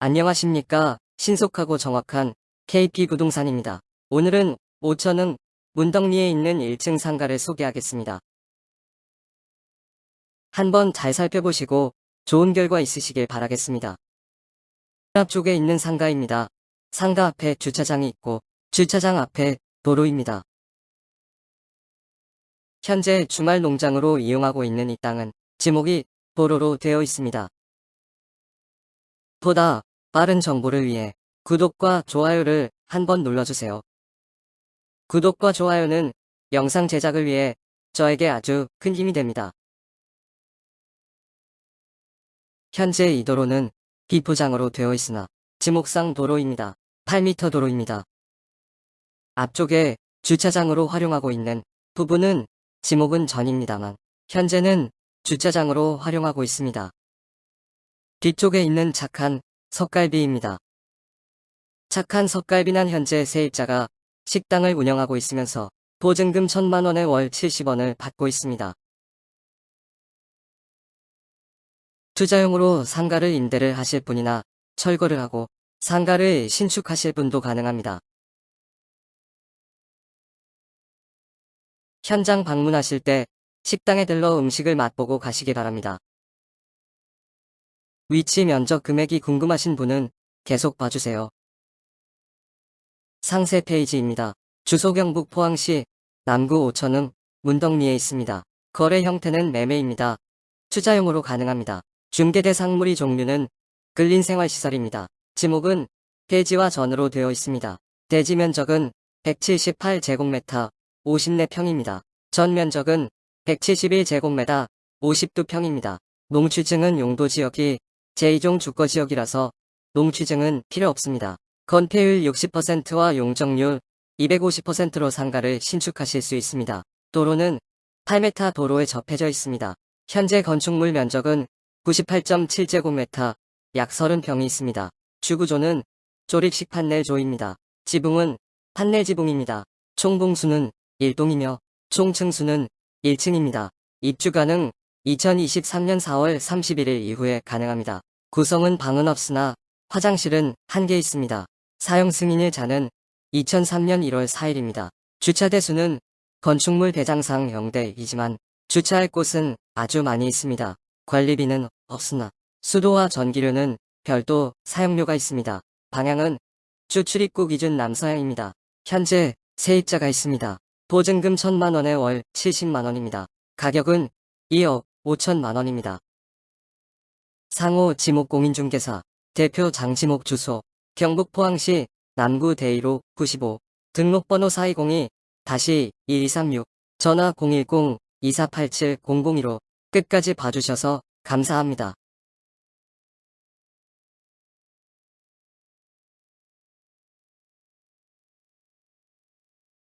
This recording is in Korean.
안녕하십니까. 신속하고 정확한 KP 부동산입니다. 오늘은 5천은 문덕리에 있는 1층 상가를 소개하겠습니다. 한번 잘 살펴보시고 좋은 결과 있으시길 바라겠습니다. 앞쪽에 있는 상가입니다. 상가 앞에 주차장이 있고 주차장 앞에 도로입니다. 현재 주말 농장으로 이용하고 있는 이 땅은 지목이 도로로 되어 있습니다. 보다 빠른 정보를 위해 구독과 좋아요를 한번 눌러주세요. 구독과 좋아요는 영상 제작을 위해 저에게 아주 큰 힘이 됩니다. 현재 이 도로는 비포장으로 되어 있으나 지목상 도로입니다. 8m 도로입니다. 앞쪽에 주차장으로 활용하고 있는 부분은 지목은 전입니다만 현재는 주차장으로 활용하고 있습니다. 뒤쪽에 있는 착한 석갈비입니다. 착한 석갈비난 현재 세입자가 식당을 운영하고 있으면서 보증금 1천만원에 월 70원을 받고 있습니다. 투자용으로 상가를 임대를 하실 분이나 철거를 하고 상가를 신축하실 분도 가능합니다. 현장 방문하실 때 식당에 들러 음식을 맛보고 가시기 바랍니다. 위치 면적 금액이 궁금하신 분은 계속 봐주세요. 상세 페이지입니다. 주소 경북 포항시 남구 오천흥 문덕리에 있습니다. 거래 형태는 매매입니다. 투자용으로 가능합니다. 중개 대 상물이 종류는 근린 생활시설입니다. 지목은 대지와 전으로 되어 있습니다. 대지 면적은 178제곱미터 54평입니다. 전 면적은 171제곱미터 52평입니다. 농취증은 용도 지역이 제2종 주거지역이라서 농취증은 필요 없습니다. 건폐율 60%와 용적률 250%로 상가를 신축하실 수 있습니다. 도로는 8m 도로에 접해져 있습니다. 현재 건축물 면적은 98.7제곱미터 약 30평이 있습니다. 주구조는 조립식 판넬조입니다. 지붕은 판넬 지붕입니다. 총봉수는 1동이며 총층수는 1층입니다. 입주 가능 2023년 4월 31일 이후에 가능합니다. 구성은 방은 없으나 화장실은 한 개 있습니다. 사용 승인일 자는 2003년 1월 4일입니다. 주차 대수는 건축물 대장상 0대이지만 주차할 곳은 아주 많이 있습니다. 관리비는 없으나 수도와 전기료는 별도 사용료가 있습니다. 방향은 주 출입구 기준 남서향입니다. 현재 세입자가 있습니다. 보증금 1천만원에 월 70만원입니다. 가격은 2억 5천만원입니다. 상호 지목 공인중개사 대표 장지목 주소 경북 포항시 남구 대이로 95 등록번호 4202-1236 전화 010-2487-002로 끝까지 봐주셔서 감사합니다.